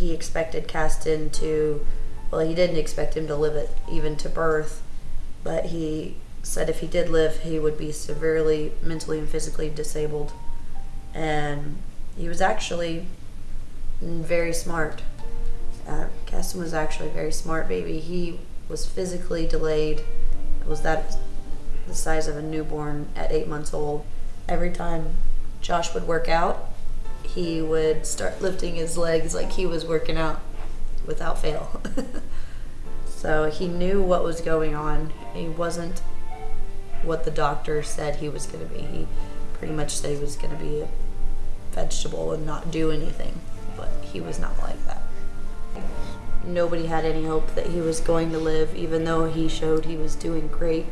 he expected Caston to, well, he didn't expect him to live it even to birth, but he said if he did live, he would be severely mentally and physically disabled. And he was actually very smart. Uh, Caston was actually a very smart baby. He was physically delayed. Was that the size of a newborn at eight months old? Every time Josh would work out, he would start lifting his legs like he was working out without fail. so he knew what was going on. He wasn't what the doctor said he was going to be. He pretty much said he was going to be a vegetable and not do anything, but he was not like that. Nobody had any hope that he was going to live, even though he showed he was doing great.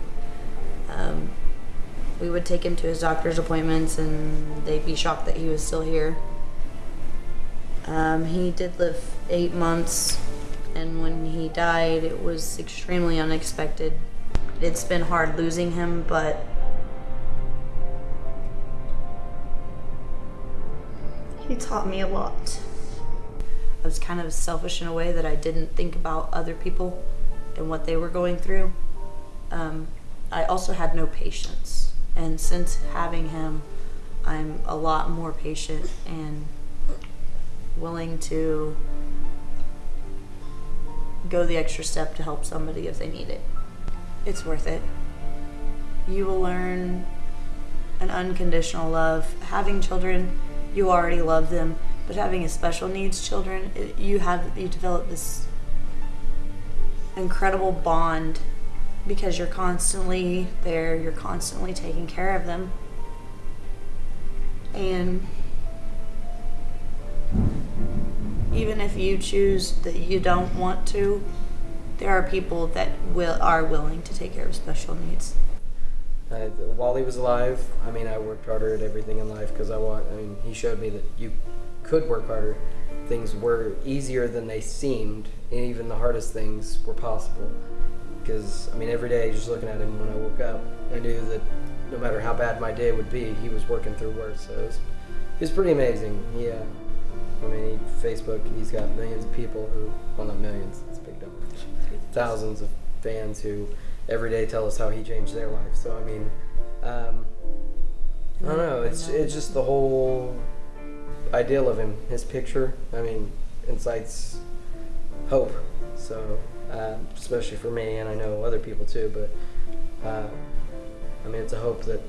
We would take him to his doctor's appointments and they'd be shocked that he was still here. Um, he did live eight months, and when he died, it was extremely unexpected. It's been hard losing him, but he taught me a lot. I was kind of selfish in a way that I didn't think about other people and what they were going through. Um, I also had no patience. And since having him, I'm a lot more patient and willing to go the extra step to help somebody if they need it. It's worth it. You will learn an unconditional love. Having children, you already love them, but having a special needs children, it, you have you develop this incredible bond because you're constantly there, you're constantly taking care of them. And even if you choose that you don't want to, there are people that will are willing to take care of special needs. While he was alive, I mean, I worked harder at everything in life because I want. I mean, he showed me that you could work harder. Things were easier than they seemed, and even the hardest things were possible because I mean every day just looking at him when I woke up, I knew that no matter how bad my day would be, he was working through worse. So it was, it was pretty amazing. Yeah, I mean he, Facebook, he's got millions of people who, well not millions, it's a big number, thousands of fans who every day tell us how he changed their life. So I mean, um, I don't know. It's it's just the whole ideal of him. His picture, I mean, incites hope. So um, especially for me, and I know other people too. But uh, I mean, it's a hope that,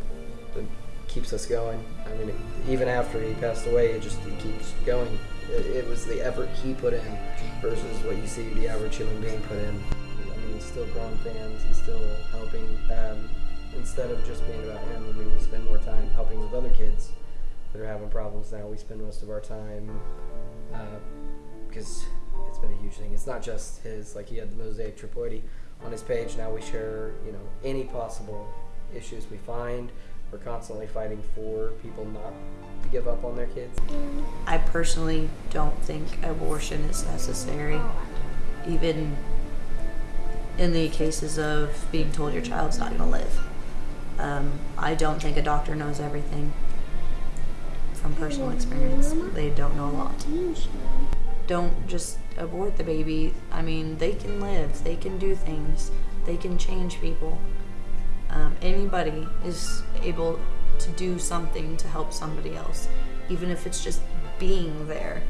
that keeps us going. I mean, it, even after he passed away, it just it keeps going. It, it, was the effort he put in versus what you see the average human being put in. I mean, he's still growing fans. He's still helping. Um, instead of just being about him, I mean, we spend more time helping with other kids that are having problems now. We spend most of our time because. Uh, it's not just his, like he had the mosaic triploidy on his page. Now we share, you know, any possible issues we find. We're constantly fighting for people not to give up on their kids. I personally don't think abortion is necessary, even in the cases of being told your child's not going to live. Um, I don't think a doctor knows everything from personal experience. They don't know a lot don't just abort the baby. I mean, they can live, they can do things, they can change people. Um, anybody is able to do something to help somebody else, even if it's just being there.